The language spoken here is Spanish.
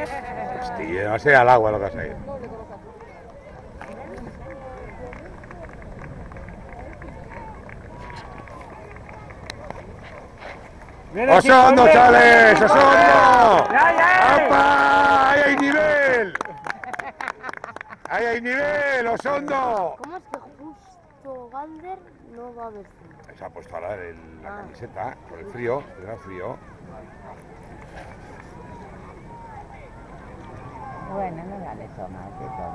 ahí, va a ser al agua lo que vas a ir. ¡Osondo, chavales! ¡Osondo! ¡Apa! ¡Ahí hay nivel! ¡Ahí hay nivel, Osondo! ¿Cómo es que justo Gander no va a vestir? Se ha puesto ahora el- la Ah. camiseta por el frío, el gran frío. Bueno, no vale eso más, eso.